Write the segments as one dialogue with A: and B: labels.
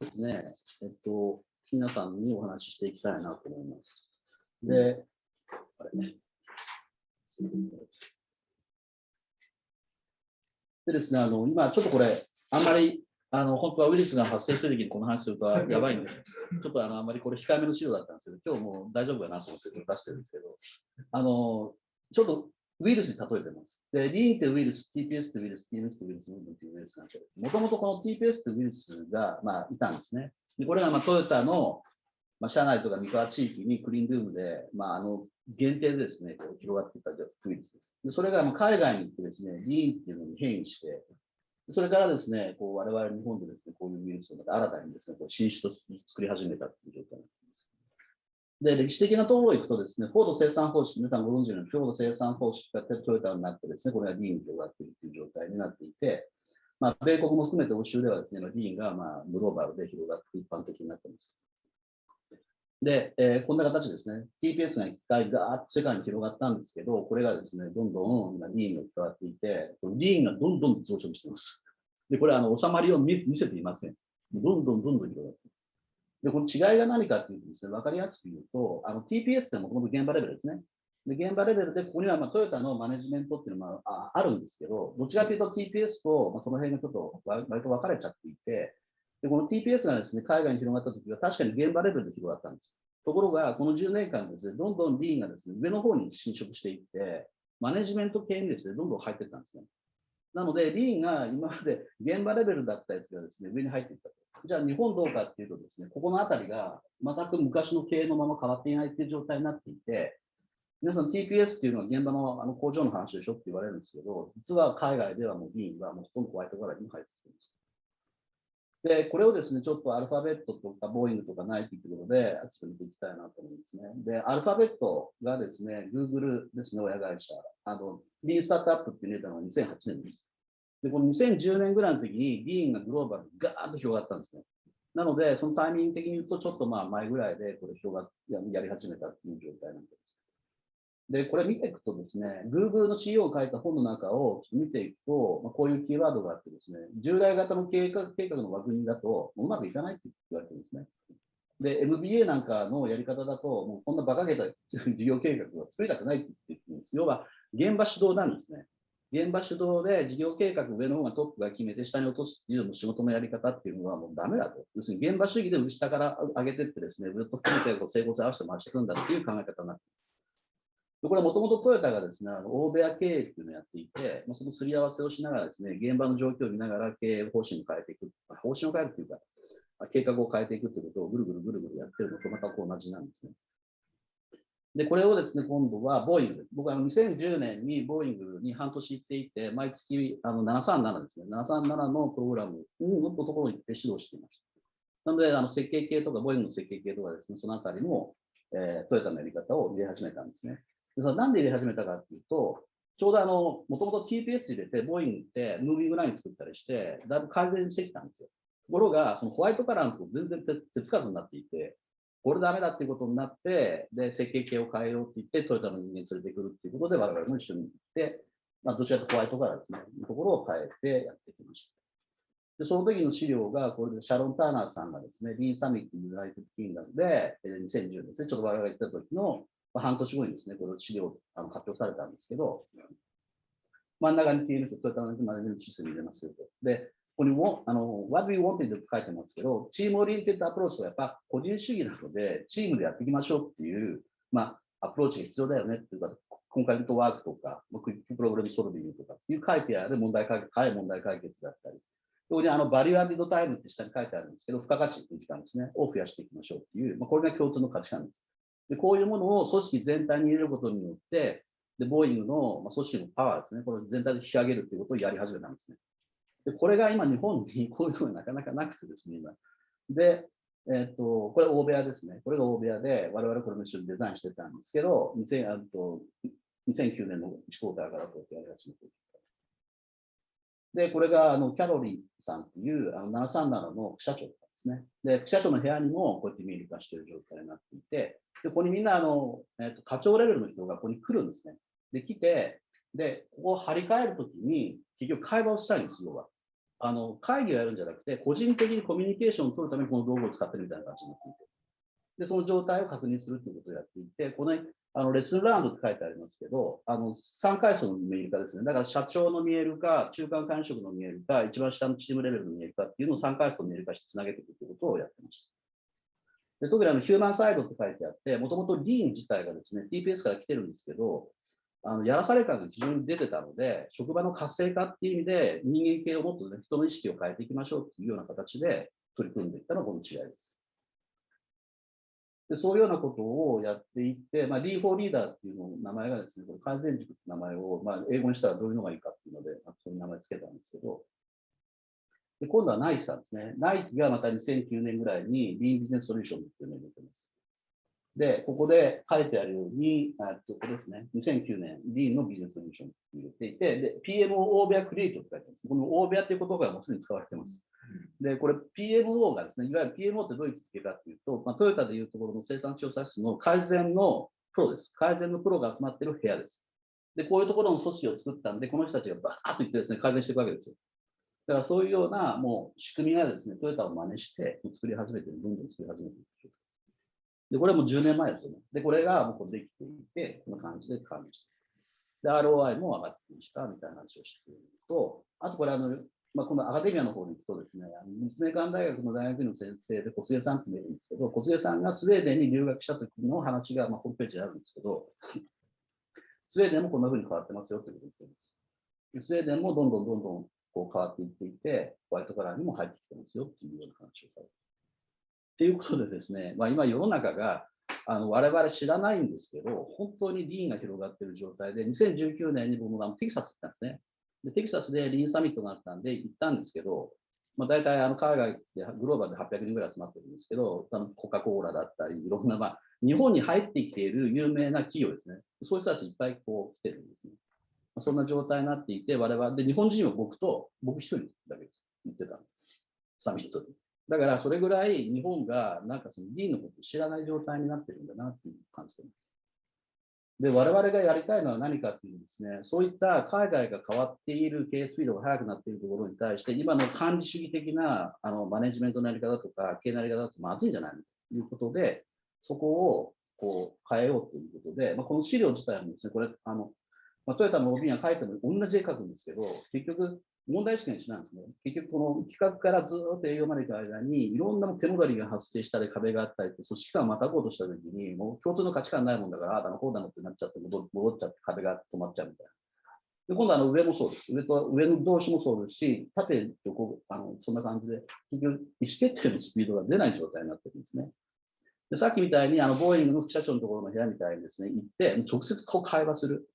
A: ですね、えっと、皆さんにお話ししていきたいなと思います。で、あれね。でですね、あの、今ちょっとこれ、あんまり、あの、本当はウイルスが発生してる時にこの話するとやばいんで、ちょっとあの、あんまりこれ控えめの資料だったんですけど、今日もう大丈夫かなと思って出してるんですけど、あの、ちょっとウイルスに例えてます。で、リーンってウイルス、TPS ってウイルス、TMS ってウイルス、っていうウイルスなんです。もともとこの TPS ってウイルスが、まあ、いたんですね。でこれが、まあ、トヨタの、まあ、社内とか三河地域にクリーンルームで、まあ、あの、限定でですね、こう広がっていったウイルスです。でそれが、海外に行ってですね、リーンっていうのに変異して、それからですね、こう我々日本でですね、こういうウイルスをまた新たにですね、こう進出と作り始めたという状態です、で歴史的なところを行くとですね、高度生産方式、皆さんご存知のように、高度生産方式がトヨタになってですね、これがリーンに広がっているという状態になっていて、まあ、米国も含めて欧州ではですね、リーンがまあグローバルで広がって一般的になっています。で、えー、こんな形ですね。TPS が一回ガーッと世界に広がったんですけど、これがですね、どんどん今リーンが伝わっていて、リーンがどんどん増殖しています。で、これあの収まりを見せていません。どんどんどんどん広がっています。で、この違いが何かっていうとですね、わかりやすく言うと、あの TPS ってもともと現場レベルですね。で、現場レベルで、ここにはまトヨタのマネジメントっていうのもああるんですけど、どちらかというと TPS と、ま、その辺がちょっと割と分かれちゃっていて、で、この TPS がですね、海外に広がったときは確かに現場レベルで広がったんです。ところが、この10年間ですね、どんどんリーンがですね、上の方に侵食していって、マネジメント系にですね、どんどん入っていったんですね。なので、リーンが今まで現場レベルだったやつがですね、上に入っていったと。じゃあ日本どうかっていうとですね、ここのあたりが全く昔の経営のまま変わっていないっていう状態になっていて、皆さん TPS っていうのは現場のあの工場の話でしょって言われるんですけど、実は海外ではもう議員はもうほとんどホワイトカラーに入って。で、これをですね、ちょっとアルファベットとかボーイングとかナイキっていうことで、ちょっと見ていきたいなと思うんですね。で、アルファベットがですね、Google ですね、親会社。あの、リーンスタートアップっていうネタの2008年です。で、この2010年ぐらいの時にリーンがグローバルにガーッと広がったんですね。なので、そのタイミング的に言うと、ちょっとまあ前ぐらいでこれ広がっやり始めたっていう状態なんで。で、これ見ていくとですね、Google の CEO を書いた本の中を見ていくと、まあ、こういうキーワードがあってですね、従来型の計画計画の枠組みだとうまくいかないって言われてるんですね。で、MBA なんかのやり方だと、もうこんな馬鹿げた事業計画は作りたくないって言ってるんです。要は、現場指導なんですね。現場主導で事業計画上の方がトップが決めて下に落とすっていうのも仕事のやり方っていうのはもうダメだと。要するに現場主義で下から上げてってですね、ずっと含めて整合性合わせて回していくんだっていう考え方になってこれはもともとトヨタがですね、欧米経営っていうのをやっていて、そのすり合わせをしながらですね、現場の状況を見ながら経営方針を変えていく。方針を変えるというか、計画を変えていくということをぐるぐるぐるぐるやってるのとまた同じなんですね。で、これをですね、今度はボーイング。僕は2010年にボーイングに半年行っていて、毎月あの737ですね、737のプログラムのところに行って指導していました。なので、あの設計系とか、ボーイングの設計系とかですね、そのあたりも、えー、トヨタのやり方を入れ始めたんですね。なんで入れ始めたかっていうと、ちょうどあの、もともと TPS 入れて、ボーイングってムービングライン作ったりして、だいぶ改善してきたんですよ。ところが、そのホワイトカラーのと全然手つかずになっていて、これダメだっていうことになって、で、設計系を変えようって言って、トヨタの人間連れてくるっていうことで、我々も一緒に行って、まあ、どちらかとホワイトカラーですね、いうところを変えてやってきました。で、その時の資料が、これでシャロン・ターナーさんがですね、 Lean Summit United Kingdom で、2010年ですね、ちょっと我々が行った時の、まあ、半年後にですね、これを資料あの発表されたんですけど、真ん中に TMS、トヨタのマネジメントシステム入れますよと。で、ここにも、あの、what we wanted って書いてますけど、 team oriented approach はやっぱ個人主義なので、チームでやっていきましょうっていう、まあ、アプローチが必要だよねっていうか、 concurrent work とか、 quick problem solving とかっていう書いてある問題解決、早い問題解決だったり、そこにあの value added time って下に書いてあるんですけど、付加価値っていう時間ですね、を増やしていきましょうっていう、まあ、これが共通の価値観です。で、こういうものを組織全体に入れることによって、で、ボーイングの、組織のパワーですね、これ全体で引き上げるということをやり始めたんですね。でこれが今、日本にこういうのがなかなかなくてですね、今。で、えっ、と、これ大部屋ですね。これが大部屋で、我々これも一緒にデザインしてたんですけど、2000あと2009年の1クォーターからこうやってやり始めてで、これがあのキャロリーさんっていうあの737の社長ですね。で、副社長の部屋にもこうやって見える化している状態になっていて、でここにみんなあの、えーと、課長レベルの人がここに来るんですね。で、来て、で、ここを張り替えるときに、結局会話をしたいんです、要は。あの会議をやるんじゃなくて、個人的にコミュニケーションを取るためにこの道具を使ってるみたいな感じになっていて、でその状態を確認するということをやっていて、このあのレッスンラウンドって書いてありますけど、あの3階層の見えるかですね、だから社長の見えるか、中間管理職の見えるか、一番下のチームレベルの見えるかっていうのを3階層の見えるかしてつなげていくということをやってました。で特にあのヒューマンサイドって書いてあって、もともとリーン自体がですね、TPS から来てるんですけど、あのやらされ感が非常に出てたので、職場の活性化っていう意味で、人間系をもっと、ね、人の意識を変えていきましょうっていうような形で取り組んでいったのがこの違いです。でそういうようなことをやっていって、まあ、リーフォーリーダーっていうの名前がですね、これ改善塾って名前を、まあ、英語にしたらどういうのがいいかっていうので、ま、そういう名前つけたんですけど、で今度はナイキさんですね。ナイキがまた2009年ぐらいにリーンビジネスソリューションっていうのを入れてます。で、ここで書いてあるように、えっと、ここですね、2009年、リーンのビジネスソリューションって入れていて、で、PMO オーベアクリエイトって書いてある。このオーベアっていう言葉がもうすでに使われてます。で、これ PMO がですね、いわゆる PMO ってどういう位置づけかっていうと、まあ、トヨタでいうところの生産調査室の改善のプロです。改善のプロが集まってる部屋です。で、こういうところの組織を作ったんで、この人たちがバーッと言ってですね、改善していくわけですよ。だからそういうようなもう仕組みがですね、トヨタを真似して作り始めてる、どんどん作り始めてる。で、これもう10年前ですよね。で、これがもうできていて、こんな感じで感じで、ROI も上がってきたみたいな話をしていると、あとこれあの、まあ、このアカデミアの方に行くとですね、あの立命館大学の大学院の先生で小菅さんって言えるんですけど、小菅さんがスウェーデンに留学した時の話が、まあ、ホームページにあるんですけど、スウェーデンもこんな風に変わってますよってことを言ってるんです。スウェーデンもどんどんどんどんこう変わっていっていて、ホワイトカラーにも入ってきてますよっていうような話をされてっていうことでですね、まあ、今世の中があの我々知らないんですけど、本当にリーンが広がっている状態で、2019年に僕もテキサス行ったんですね。でテキサスでリーンサミットがあったんで行ったんですけど、まあ、大体あの海外でグローバルで800人ぐらい集まってるんですけど、あのコカ・コーラだったり、いろんな、まあ、日本に入ってきている有名な企業ですね。そういう人たちいっぱいこう来てるんですね。まあ、そんな状態になっていて、我々で日本人は僕と僕一人だけ行ってたんです。サミットで。だからそれぐらい日本がなんかその議員のことを知らない状態になってるんだなっていう感じてます。で、我々がやりたいのは何かっていうとですね、そういった海外が変わっているケースフィードが速くなっているところに対して、今の管理主義的なあのマネジメントのやり方とか、経営のやり方だとまずいんじゃないのということで、そこをこう変えようということで、まあ、この資料自体もですね、これ、あのまあ、トヨタの OB が書いても同じ絵描くんですけど、結局、問題意識が一緒なんですね。結局、この企画からずっと営業まで行く間に、いろんな手戻りが発生したり、壁があったり組織間をまたごうとしたときに、もう共通の価値観ないもんだから、ああだのこうだのってなっちゃって戻、戻っちゃって壁が止まっちゃうみたいな。で今度はあの上もそうです。上と上の同士もそうですし、縦、横、あのそんな感じで、結局、意思決定のスピードが出ない状態になってるんですね。でさっきみたいに、あの、ボーイングの副社長のところの部屋みたいにですね、行って、直接こう会話する。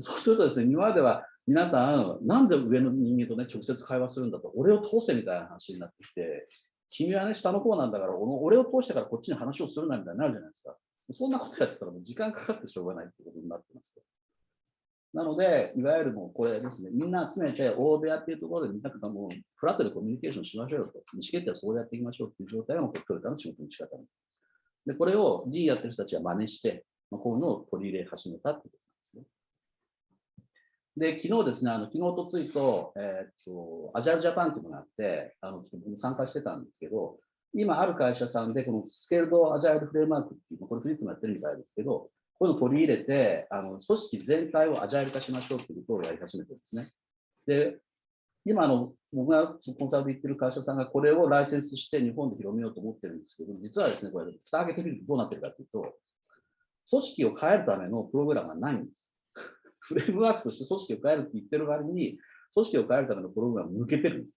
A: そうするとですね、今までは皆さん、なんで上の人間とね、直接会話するんだと、俺を通せみたいな話になってきて、君はね、下の方なんだから、俺を通してからこっちに話をするなみたいになるじゃないですか。そんなことやってたらもう時間かかってしょうがないってことになってます。なので、いわゆるもうこれですね、みんな集めて、大部屋っていうところでみんなともうフラットでコミュニケーションしましょうよと、意思決定はそうやっていきましょうっていう状態がもうトヨタの仕事の仕方です。で、これを D やってる人たちは真似して、まあ、こういうのを取り入れ始めたってことで、昨日ですね、あの昨日とついと、えー、っと、アジャルジャパンっていうのがあって、あのちょっと参加してたんですけど、今ある会社さんで、このスケールドアジャイルフレームワークっていう、これフリップもやってるみたいですけど、こういうのを取り入れて、あの組織全体をアジャイル化しましょうっていうことをやり始めてるんですね。で、今あの、僕がコンサルで言ってる会社さんがこれをライセンスして日本で広めようと思ってるんですけど、実はですね、これ、蓋開けてみるとどうなってるかというと、組織を変えるためのプログラムがないんです。フレームワークとして組織を変えるって言ってる割に、組織を変えるためのプログラムを抜けてるんです。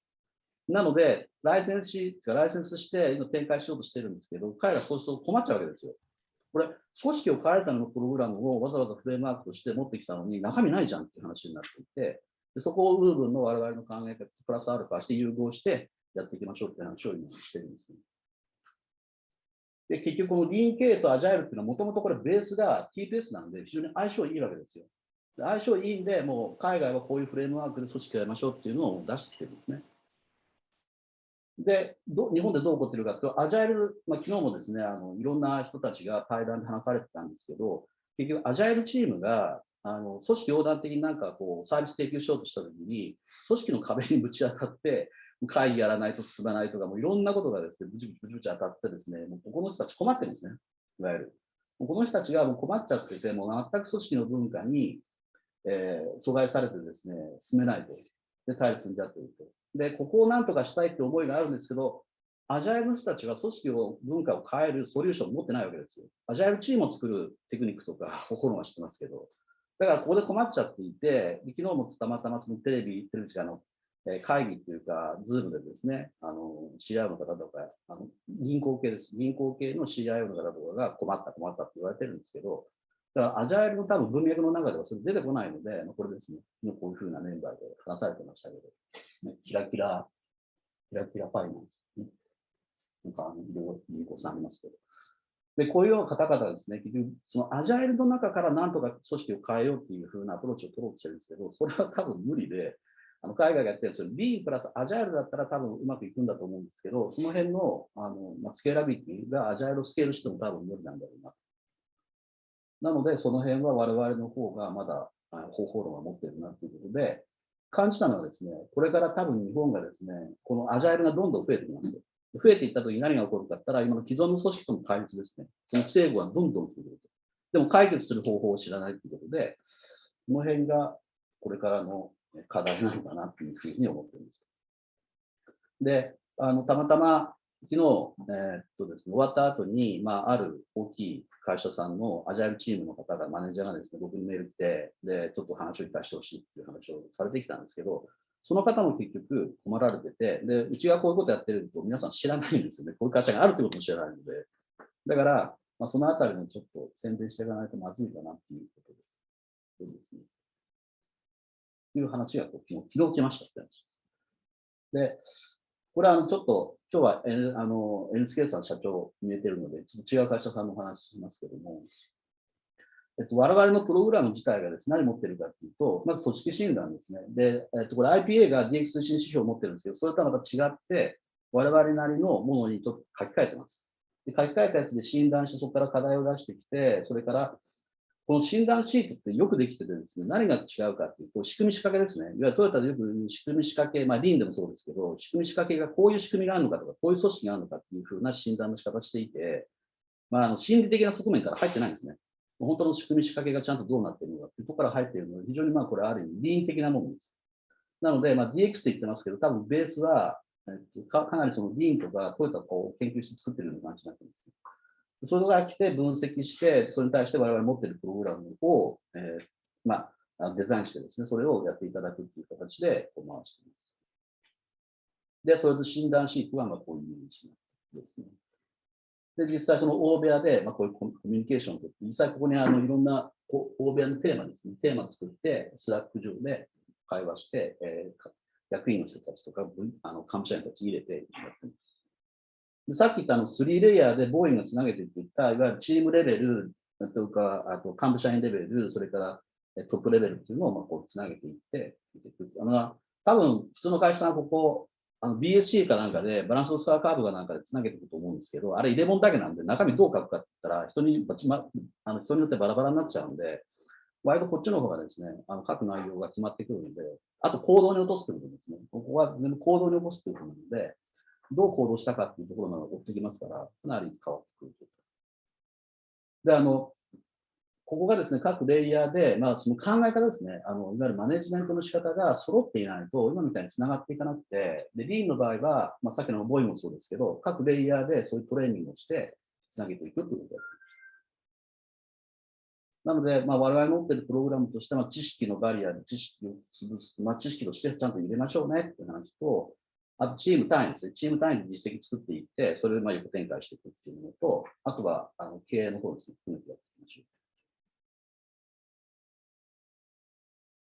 A: なので、ライセンスし、ライセンスして今展開しようとしてるんですけど、彼らそうすると困っちゃうわけですよ。これ、組織を変えるためのプログラムをわざわざフレームワークとして持ってきたのに、中身ないじゃんっていう話になっていて、でそこをウーブンの我々の考え方、プラスアルファして融合してやっていきましょうって話を今してるんですね。で、結局このリーン系とアジャイルっていうのはもともとこれベースが TPS なんで非常に相性いいわけですよ。相性いいんで、もう海外はこういうフレームワークで組織をやりましょうっていうのを出してきてるんですね。で、ど日本でどう起こってるかというと、アジャイル、まあ、昨日もですね、あのいろんな人たちが対談で話されてたんですけど、結局、アジャイルチームがあの組織横断的になんかこうサービス提供しようとしたときに、組織の壁にぶち当たって、会議やらないと進まないとか、もういろんなことがですね、ぶちぶちぶちぶち当たってですね、もうこの人たち困ってるんですね、いわゆる。この人たちがもう困っちゃってて、もう全く組織の文化に、えー、阻害されてですね、進めないと。で、対立になっていると。で、ここをなんとかしたいって思いがあるんですけど、アジャイルの人たちは組織を、文化を変えるソリューションを持ってないわけですよ。アジャイルチームを作るテクニックとか、心は知ってますけど。だからここで困っちゃっていて、昨日もたまたまそのテレビ、テレビ時間の会議っていうか、ズームでですね、あの、CIO の方とか、あの銀行系です。銀行系の CIO の方とかが困った困ったって言われてるんですけど、だからアジャイルの多分文脈の中ではそれ出てこないのでま、これですね、こういうふうなメンバーで話されてましたけど、ね、キラキラ、キラキラファイナンス、ね、なんかあの、いろいろ銀行さんありますけど。で、こういうような方々ですね、結局、そのアジャイルの中からなんとか組織を変えようっていうふうなアプローチを取ろうとしてるんですけど、それは多分無理で、あの海外がやってるんですよ。B プラスアジャイルだったら多分うまくいくんだと思うんですけど、その辺のあの、まあ、スケーラビティがアジャイルをスケールしても多分無理なんだろうな。なので、その辺は我々の方がまだ方法論は持っているなということで、感じたのはですね、これから多分日本がですね、このアジャイルがどんどん増えてきます。増えていったときに何が起こるかって言ったら、今の既存の組織との対立ですね。その不整合がどんどん増えてくると。でも解決する方法を知らないということで、この辺がこれからの課題なのかなというふうに思っています。で、あの、たまたま昨日、えー、っとですね、終わった後に、まあ、ある大きい会社さんのアジャイルチームの方が、マネージャーがですね、僕にメール来て、で、ちょっと話を聞かせてほしいっていう話をされてきたんですけど、その方も結局困られてて、で、うちがこういうことやってると皆さん知らないんですよね。こういう会社があるってことも知らないので。だから、まあ、そのあたりもちょっと宣伝していかないとまずいかなっていうことです。そうですね。いう話が昨日、昨日来ましたって話です。で、これはあのちょっと、今日は、N、あの NSK さん社長見えてるので、ちょっと違う会社さんのお話しますけども、えっと、我々のプログラム自体がですね、何持ってるかっていうと、まず組織診断ですね。で、えっと、これ IPA が DX 推進指標を持ってるんですけど、それとはまた違って、我々なりのものにちょっと書き換えてます。で書き換えたやつで診断して、そこから課題を出してきて、それからこの診断シートってよくできててですね、何が違うかっていうと、仕組み仕掛けですね。いわゆるトヨタでよく仕組み仕掛け、まあ、リーンでもそうですけど、仕組み仕掛けがこういう仕組みがあるのかとか、こういう組織があるのかっていうふうな診断の仕方していて、まあ、あの心理的な側面から入ってないんですね。本当の仕組み仕掛けがちゃんとどうなっているのかっていうところから入っているので、非常にまあこれある意味、リーン的なものです。なので、まあ、DX って言ってますけど、多分ベースは、えっと、かかなりそのリーンとかトヨタを研究して作ってるような感じになってます。それが来て分析して、それに対して我々持っているプログラムを、えー、まあ、デザインしてですね、それをやっていただくという形で回しています。で、それと診断シートはまあこういうイメージですね。で、実際その大部屋で、まあ、こういうコミュニケーションをとって、実際ここにあのいろんな大部屋のテーマですね、テーマを作って、スラック上で会話して、えー、役員の人たちとか、あの、幹部社員たち入れてやってます。さっき言ったあの3レイヤーでボーインがつなげていった、いわゆるチームレベルというか、あと幹部社員レベル、それからトップレベルっていうのをまあこうつなげていって、あの多分普通の会社さんはここ、あの BSC かなんかでバランスのスコアカードかなんかでつなげていくと思うんですけど、あれ入れ物だけなんで中身どう書くかって言ったら人に、ま、あの人によってバラバラになっちゃうんで、割とこっちの方がですね、あの書く内容が決まってくるので、あと行動に落とすということですね。ここは全部行動に起こすということなので、どう行動したかっていうところなのを追ってきますから、かなり変わってくる。で、あの、ここがですね、各レイヤーで、まあ、その考え方ですね、あの、いわゆるマネジメントの仕方が揃っていないと、今みたいに繋がっていかなくて、で、リーンの場合は、まあ、さっきのボイもそうですけど、各レイヤーでそういうトレーニングをして、繋げていくということです。なので、まあ、我々持っているプログラムとしては、知識のバリアで知識を潰す、まあ、知識としてちゃんと入れましょうねっていう話と、あとチーム単位ですね。チーム単位で実績作っていって、それをまあ横展開していくっていうのと、あとはあの経営の方ですね。含めてやっていきましょう。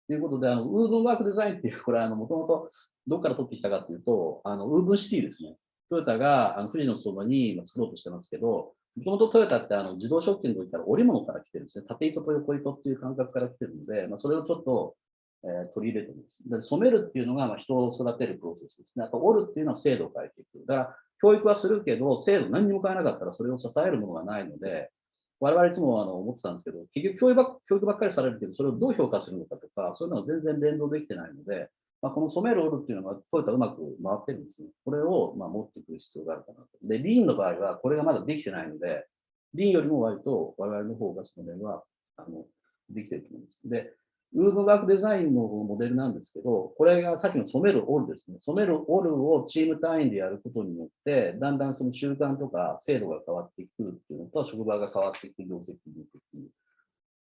A: ということで、あの、ウーブンワークデザインっていう、これ、あの、もともとどこから取ってきたかというと、あの、ウーブンシティですね。トヨタが、あの、富士のそばに作ろうとしてますけど、もともとトヨタって、あの、自動食器の時から織物から来てるんですね。縦糸と横糸っていう感覚から来てるので、まあ、それをちょっと、え、取り入れてます。で染めるっていうのが、ま、人を育てるプロセスですね。あと、折るっていうのは制度を変えていく。だから、教育はするけど、制度何にも変えなかったらそれを支えるものがないので、我々いつもあの思ってたんですけど、結局教育ば教育ばっかりされるけど、それをどう評価するのかとか、そういうのは全然連動できてないので、まあ、この染める折るっていうのがトヨタうまく回ってるんですね。これをま持ってくる必要があるかなと。で、リーンの場合はこれがまだできてないので、リーンよりも割と我々の方がその辺はあのできてると思うんです。で、ウームワークデザインのモデルなんですけど、これがさっきの染めるオールですね。染めるオールをチーム単位でやることによって、だんだんその習慣とか制度が変わってくるっていうのと、職場が変わっていく業績に行くっていう。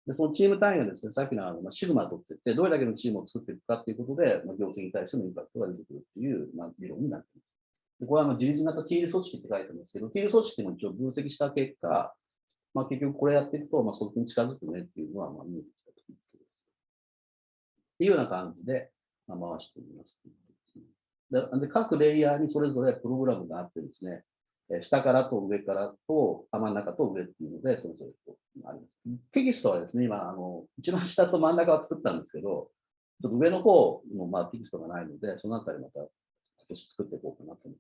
A: で、そのチーム単位がですね、さっきのあの、シグマを取っていって、どれだけのチームを作っていくかっていうことで、まあ、業績に対してのインパクトが出てくるっていう、まあ、理論になっています。でこれはあの自立型ティール組織って書いてあるんですけど、ティール組織も一応分析した結果、まあ、結局これやっていくと、まあ、そこに近づくねっていうのは、まあ、見えてきた。っていうような感じで、回してみますで。で、各レイヤーにそれぞれプログラムがあってですね、下からと上からと、真ん中と上っていうので、それぞれとあります。テキストはですね、今、あの、一番下と真ん中は作ったんですけど、ちょっと上の方の、まあ、テキストがないので、そのあたりまた今年作っていこうかなと思って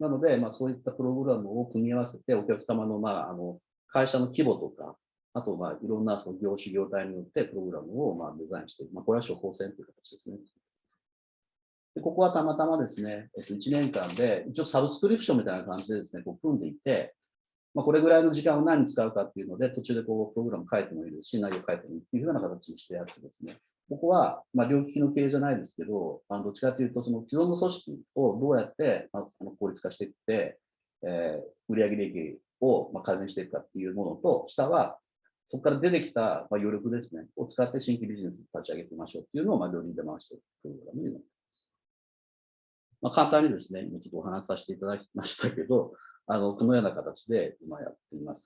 A: なので、まあ、そういったプログラムを組み合わせて、お客様の、まあ、あの、会社の規模とか、あと、まあ、いろんなその業種、業態によってプログラムを、まあ、デザインしていく。まあ、これは処方箋という形ですね。でここはたまたまですね、えっと、1年間で、一応サブスクリプションみたいな感じでですね、こう組んでいて、まあ、これぐらいの時間を何に使うかっていうので、途中でこう、プログラム書いてもいいですし、内容書いてもいいっていうような形にしてやってですね、ここは、まあ、両利きの経営じゃないですけど、あのどっちかというと、その既存の組織をどうやって、まあ、あの効率化していって、えー、売上利益を、まあ、改善していくかっていうものと、下は、そこから出てきた、まあ、余力ですね、を使って新規ビジネスを立ち上げてみましょうっていうのを、まあ、両輪で回していくプログラムになります。まあ、簡単にですね、今ちょっとお話しさせていただきましたけど、あの、このような形で今やっています。